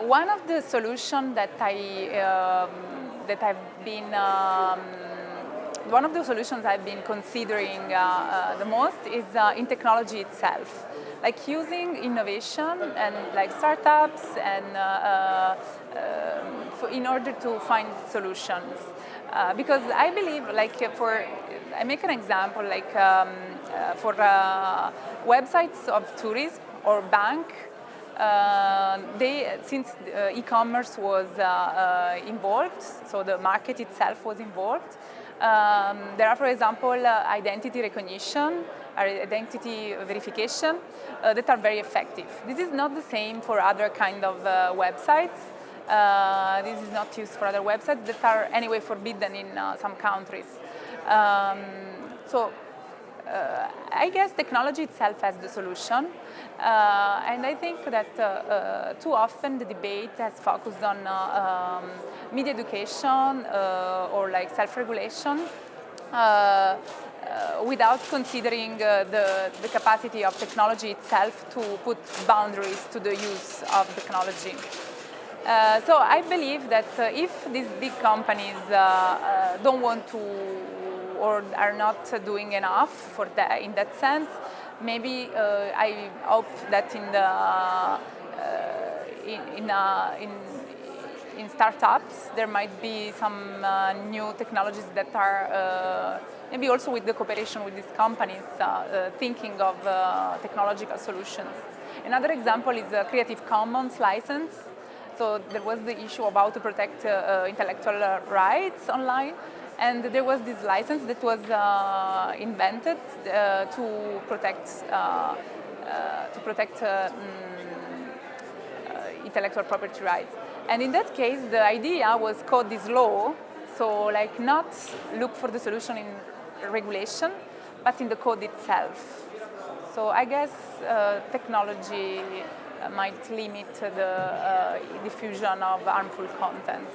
one of the solutions that I um, that I've been um, one of the solutions I've been considering uh, uh, the most is uh, in technology itself, like using innovation and like startups and uh, uh, um, for, in order to find solutions. Uh, because I believe, like for, I make an example, like um, for websites of tourism or bank, they, since uh, e-commerce was uh, involved, so the market itself was involved, um, there are, for example, uh, identity recognition, identity verification uh, that are very effective. This is not the same for other kind of uh, websites. Uh, this is not used for other websites that are anyway forbidden in uh, some countries. Um, so uh, I guess technology itself has the solution. Uh, and I think that uh, uh, too often the debate has focused on uh, um, media education uh, or like self-regulation without considering the, the capacity of technology itself to put boundaries to the use of technology. So I believe that if these big companies don't want to or are not doing enough for that in that sense, maybe uh, I hope that in the uh, in in, uh, in, in startups there might be some new technologies that are maybe also with the cooperation with these companies thinking of technological solutions. Another example is a Creative Commons license. So there was the issue about to protect uh, intellectual rights online. And there was this license that was uh, invented uh, to protect uh, uh to protect uh, mm, uh, intellectual property rights. And in that case, the idea was code this law, so like not look for the solution in regulation, but in the code itself. So I guess technology might limit the diffusion of harmful content.